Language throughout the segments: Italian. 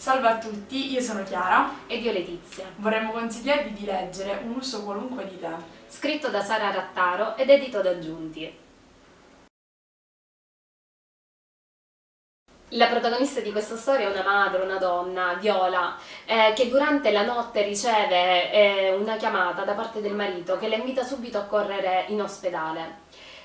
Salve a tutti, io sono Chiara ed io Letizia. Vorremmo consigliarvi di leggere Un uso qualunque di te. Scritto da Sara Rattaro ed edito da Giunti. La protagonista di questa storia è una madre, una donna, Viola, eh, che durante la notte riceve eh, una chiamata da parte del marito che la invita subito a correre in ospedale.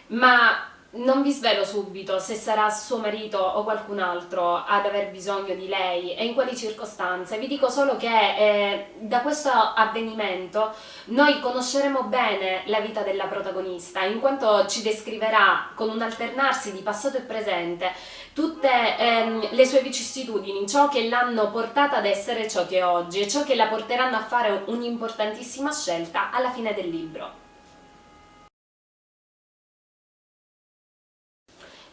Ma non vi svelo subito se sarà suo marito o qualcun altro ad aver bisogno di lei e in quali circostanze, vi dico solo che eh, da questo avvenimento noi conosceremo bene la vita della protagonista in quanto ci descriverà con un alternarsi di passato e presente tutte ehm, le sue vicissitudini, ciò che l'hanno portata ad essere ciò che è oggi e ciò che la porteranno a fare un'importantissima scelta alla fine del libro.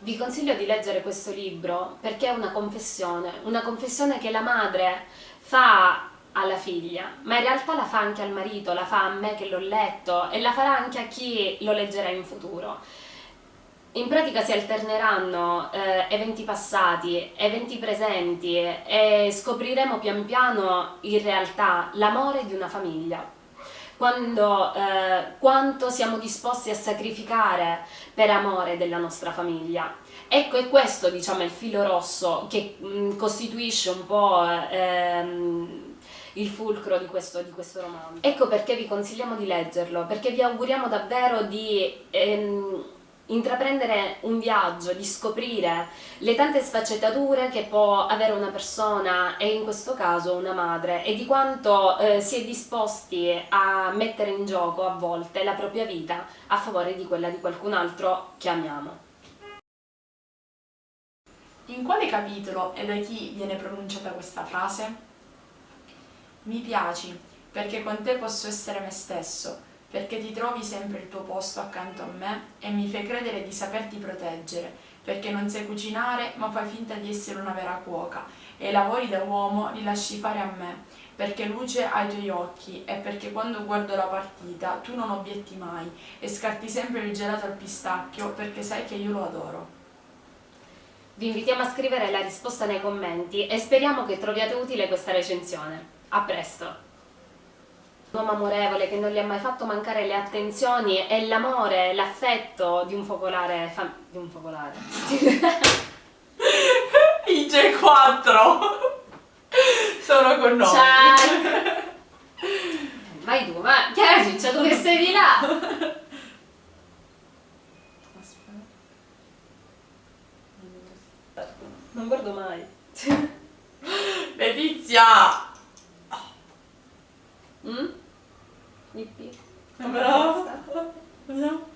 Vi consiglio di leggere questo libro perché è una confessione, una confessione che la madre fa alla figlia, ma in realtà la fa anche al marito, la fa a me che l'ho letto e la farà anche a chi lo leggerà in futuro. In pratica si alterneranno eh, eventi passati, eventi presenti e scopriremo pian piano in realtà l'amore di una famiglia quando, eh, quanto siamo disposti a sacrificare per amore della nostra famiglia. Ecco, è questo diciamo, il filo rosso che mh, mm, costituisce un po' ehm, il fulcro di questo, di questo, romanzo. Ecco perché vi consigliamo di leggerlo, perché vi auguriamo davvero di... Ehm, intraprendere un viaggio, di scoprire le tante sfaccettature che può avere una persona e in questo caso una madre e di quanto eh, si è disposti a mettere in gioco a volte la propria vita a favore di quella di qualcun altro che amiamo. In quale capitolo e da chi viene pronunciata questa frase? Mi piaci, perché con te posso essere me stesso, perché ti trovi sempre il tuo posto accanto a me e mi fai credere di saperti proteggere, perché non sai cucinare ma fai finta di essere una vera cuoca e i lavori da uomo li lasci fare a me, perché luce ai tuoi occhi e perché quando guardo la partita tu non obietti mai e scarti sempre il gelato al pistacchio perché sai che io lo adoro. Vi invitiamo a scrivere la risposta nei commenti e speriamo che troviate utile questa recensione. A presto! Un uomo amorevole che non gli ha mai fatto mancare le attenzioni e l'amore, l'affetto di un focolare di un focolare. I G4 sono con noi. Ciao. Vai tu ma Chiara Ciccia che sei di là? Non guardo mai. Letizia! Mm? Me pico. Tá Brava. Tá Não.